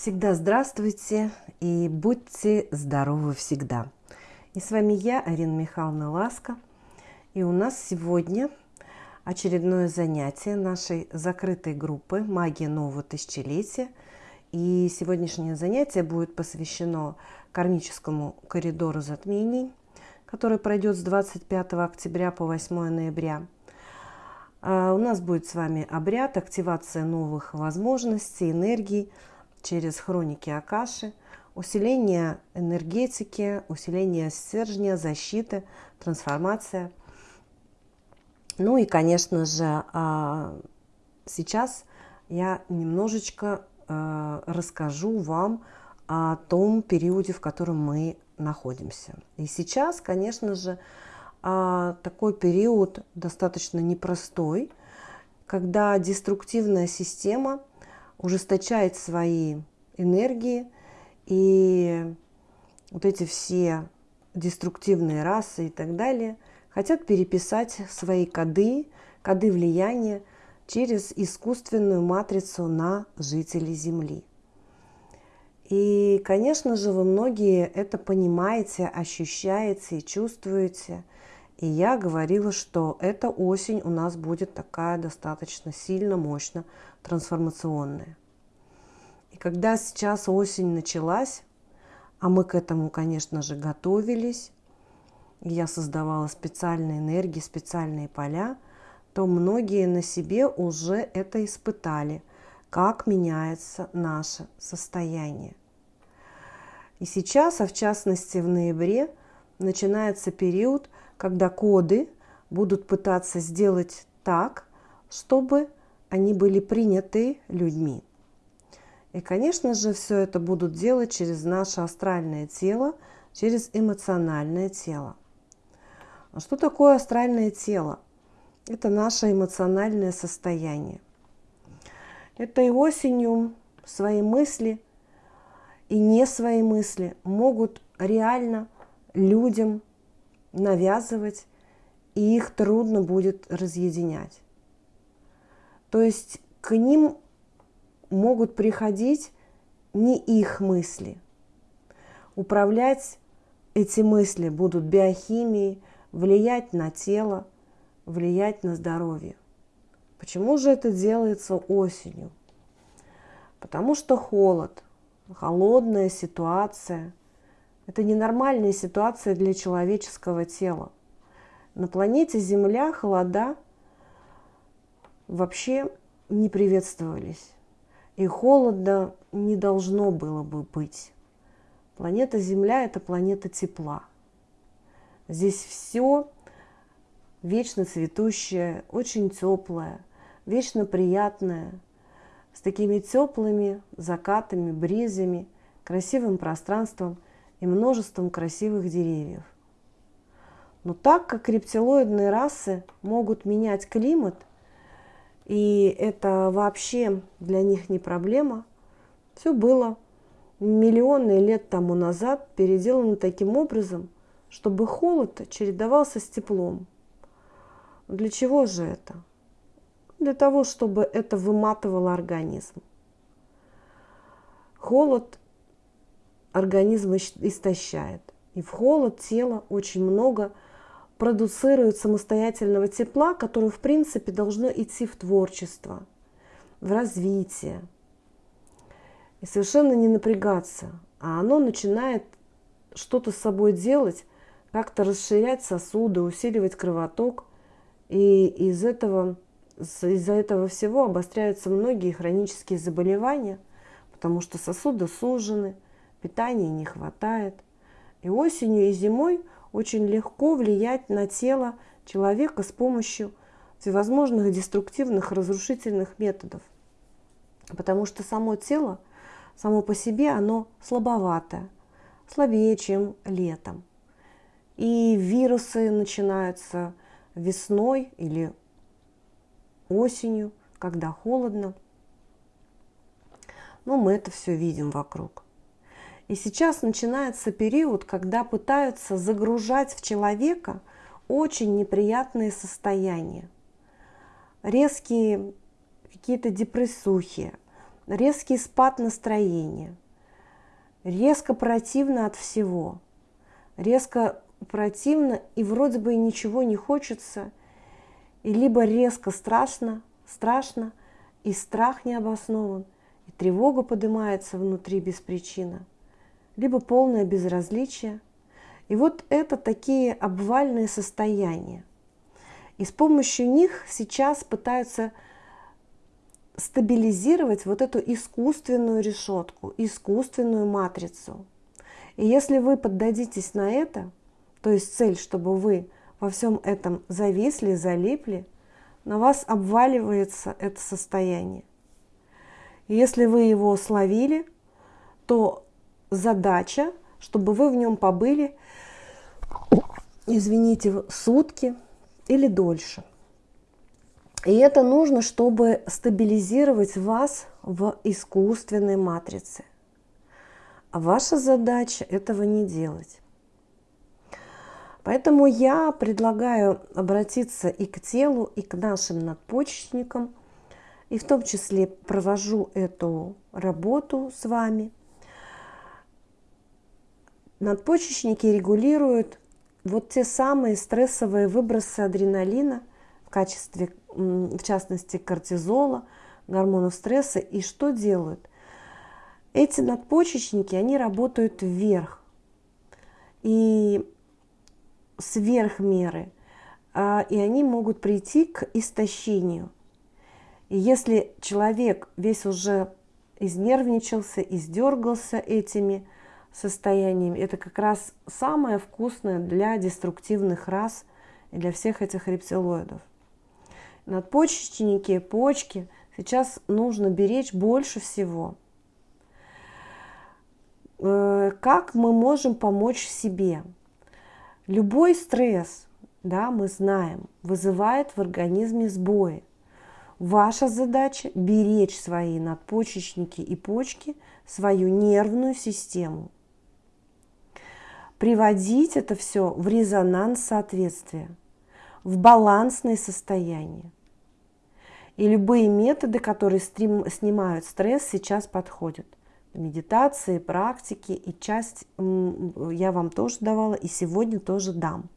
Всегда здравствуйте и будьте здоровы всегда. И с вами я, Арина Михайловна Ласка. И у нас сегодня очередное занятие нашей закрытой группы «Магия нового тысячелетия». И сегодняшнее занятие будет посвящено кармическому коридору затмений, который пройдет с 25 октября по 8 ноября. А, у нас будет с вами обряд, активация новых возможностей, энергий – через хроники Акаши, усиление энергетики, усиление стержня, защиты, трансформация. Ну и, конечно же, а, сейчас я немножечко а, расскажу вам о том периоде, в котором мы находимся. И сейчас, конечно же, а, такой период достаточно непростой, когда деструктивная система – ужесточает свои энергии, и вот эти все деструктивные расы и так далее хотят переписать свои коды, коды влияния через искусственную матрицу на жителей Земли. И, конечно же, вы многие это понимаете, ощущаете и чувствуете. И я говорила, что эта осень у нас будет такая достаточно сильно, мощно трансформационная. И когда сейчас осень началась, а мы к этому, конечно же, готовились, я создавала специальные энергии, специальные поля, то многие на себе уже это испытали, как меняется наше состояние. И сейчас, а в частности в ноябре, начинается период, когда коды будут пытаться сделать так, чтобы они были приняты людьми. И, конечно же, все это будут делать через наше астральное тело, через эмоциональное тело. А что такое астральное тело? Это наше эмоциональное состояние. Это и осенью свои мысли и не свои мысли могут реально людям навязывать, и их трудно будет разъединять. То есть к ним могут приходить не их мысли. Управлять эти мысли будут биохимией, влиять на тело, влиять на здоровье. Почему же это делается осенью? Потому что холод, холодная ситуация – это ненормальная ситуация для человеческого тела. На планете Земля холода вообще не приветствовались. И холода не должно было бы быть. Планета Земля – это планета тепла. Здесь все вечно цветущее, очень теплое, вечно приятное, с такими теплыми закатами, бризами, красивым пространством – и множеством красивых деревьев. Но так как рептилоидные расы могут менять климат, и это вообще для них не проблема, все было миллионы лет тому назад переделано таким образом, чтобы холод чередовался с теплом. Для чего же это? Для того, чтобы это выматывало организм. Холод организм истощает. И в холод тело очень много продуцирует самостоятельного тепла, которое, в принципе, должно идти в творчество, в развитие. И совершенно не напрягаться. А оно начинает что-то с собой делать, как-то расширять сосуды, усиливать кровоток. И из этого, из-за этого всего обостряются многие хронические заболевания, потому что сосуды сужены – питания не хватает. И осенью и зимой очень легко влиять на тело человека с помощью всевозможных деструктивных, разрушительных методов. Потому что само тело, само по себе, оно слабоватое, слабее, чем летом. И вирусы начинаются весной или осенью, когда холодно. Но мы это все видим вокруг. И сейчас начинается период, когда пытаются загружать в человека очень неприятные состояния. Резкие какие-то депрессухи, резкий спад настроения, резко противно от всего, резко противно и вроде бы ничего не хочется, и либо резко страшно, страшно, и страх не обоснован, и тревога поднимается внутри без причины, либо полное безразличие. И вот это такие обвальные состояния. И с помощью них сейчас пытаются стабилизировать вот эту искусственную решетку, искусственную матрицу. И если вы поддадитесь на это, то есть цель, чтобы вы во всем этом зависли, залипли, на вас обваливается это состояние. И если вы его словили, то задача, чтобы вы в нем побыли, извините, сутки или дольше. И это нужно, чтобы стабилизировать вас в искусственной матрице. А ваша задача этого не делать. Поэтому я предлагаю обратиться и к телу, и к нашим надпочечникам, и в том числе провожу эту работу с вами. Надпочечники регулируют вот те самые стрессовые выбросы адреналина в качестве, в частности, кортизола, гормонов стресса. И что делают? Эти надпочечники, они работают вверх. И сверх меры, а, и они могут прийти к истощению. И если человек весь уже изнервничался, издергался этими состояниями, это как раз самое вкусное для деструктивных рас и для всех этих рептилоидов. Надпочечники, почки сейчас нужно беречь больше всего. Э, как мы можем помочь себе? Любой стресс, да, мы знаем, вызывает в организме сбои. Ваша задача – беречь свои надпочечники и почки, свою нервную систему. Приводить это все в резонанс соответствия, в балансное состояние. И любые методы, которые снимают стресс, сейчас подходят медитации, практики, и часть я вам тоже давала, и сегодня тоже дам.